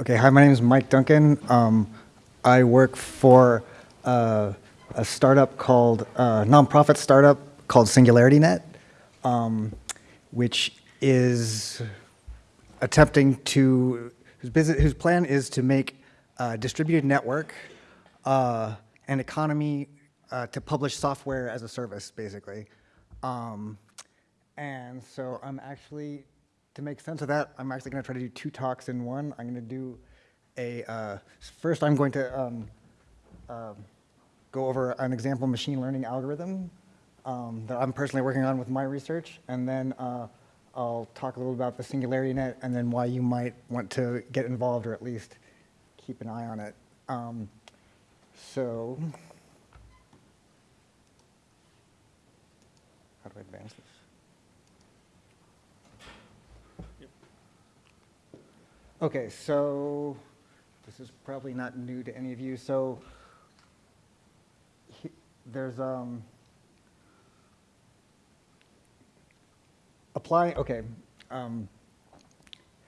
Okay, hi, my name is Mike Duncan. Um, I work for uh, a startup called, uh, nonprofit startup called SingularityNet, um, which is attempting to, whose, business, whose plan is to make a distributed network uh, an economy uh, to publish software as a service, basically. Um, and so I'm actually, to make sense of that, I'm actually going to try to do two talks in one. I'm going to do a, uh, first I'm going to um, uh, go over an example machine learning algorithm um, that I'm personally working on with my research, and then uh, I'll talk a little about the Singularity Net and then why you might want to get involved or at least keep an eye on it. Um, so, how do I advance this? Okay, so this is probably not new to any of you. So he, there's um, applying. Okay, um,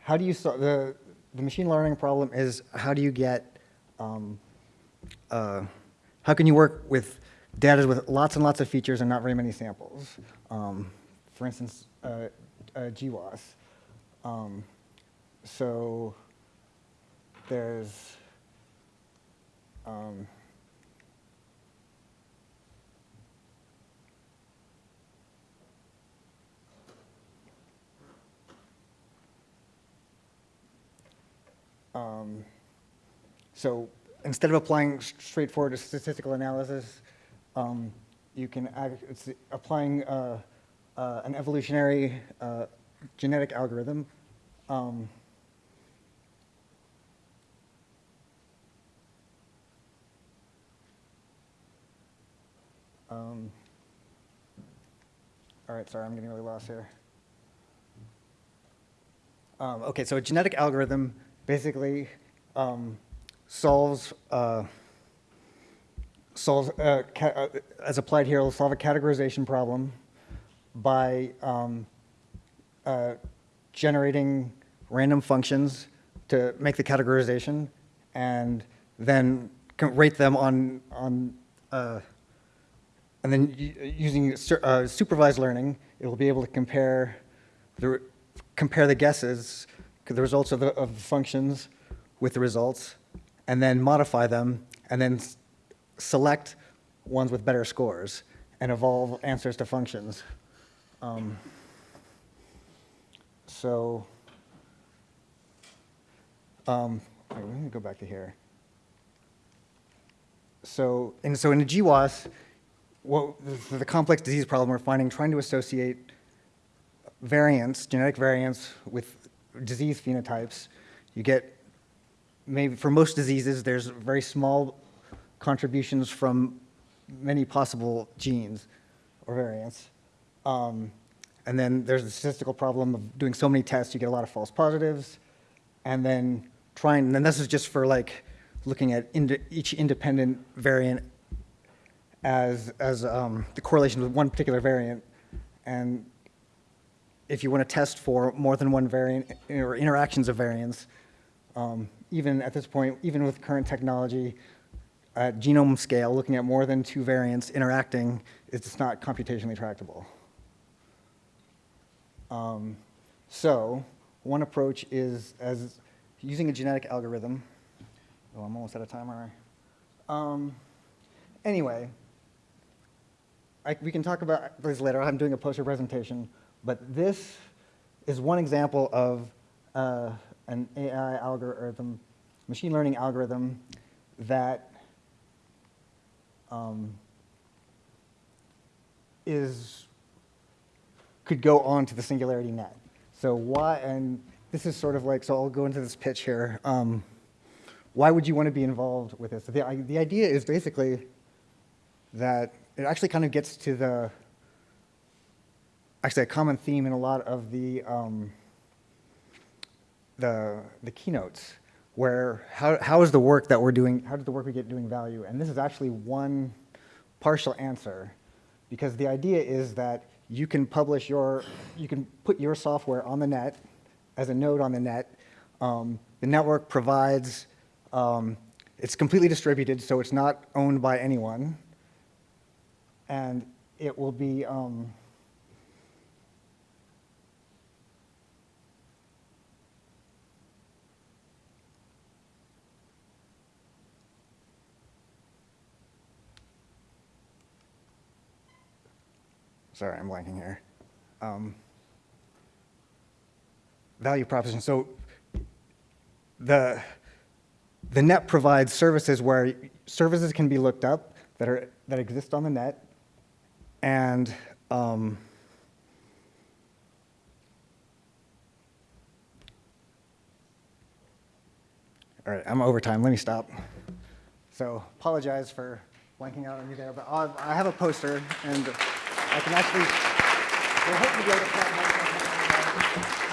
how do you solve the the machine learning problem? Is how do you get um, uh, how can you work with data with lots and lots of features and not very many samples? Um, for instance, uh, uh, GWAS. Um, so there's um, um, so instead of applying straightforward statistical analysis, um, you can act, it's applying uh, uh, an evolutionary uh, genetic algorithm um, all right, sorry, I'm getting really lost here. Um, okay, so a genetic algorithm basically um, solves, uh, solves uh, uh, as applied here, will solve a categorization problem by um, uh, generating random functions to make the categorization and then rate them on, on uh, and then using uh, supervised learning, it will be able to compare the, compare the guesses, the results of the, of the functions with the results, and then modify them, and then select ones with better scores and evolve answers to functions. Um, so, um, wait, let me go back to here. So, and so in the GWAS, what the, the complex disease problem we're finding, trying to associate variants, genetic variants with disease phenotypes, you get maybe for most diseases, there's very small contributions from many possible genes or variants. Um, and then there's the statistical problem of doing so many tests, you get a lot of false positives. And then trying, and this is just for like looking at ind each independent variant as, as um, the correlation with one particular variant. And if you want to test for more than one variant or interactions of variants, um, even at this point, even with current technology, at genome scale, looking at more than two variants interacting, it's not computationally tractable. Um, so one approach is as using a genetic algorithm. Oh, I'm almost out of time, aren't I? Um, anyway, I, we can talk about this later. I'm doing a poster presentation, but this is one example of uh, an AI algorithm, machine learning algorithm that um, is could go on to the singularity net. So why, and this is sort of like, so I'll go into this pitch here. Um, why would you want to be involved with this? The, the idea is basically that it actually kind of gets to the, actually a common theme in a lot of the, um, the, the keynotes, where how, how is the work that we're doing, how does the work we get doing value? And this is actually one partial answer, because the idea is that you can publish your, you can put your software on the net as a node on the net Um, The network provides, um, it's completely distributed, so it's not owned by anyone. And it will be, um, sorry, I'm blanking here. Um, Value proposition, so the, the net provides services where services can be looked up that are, that exist on the net, and, um, all right, I'm over time, let me stop. So apologize for blanking out on you there, but I'll- I have a poster, and I can actually, we're hoping to be able to.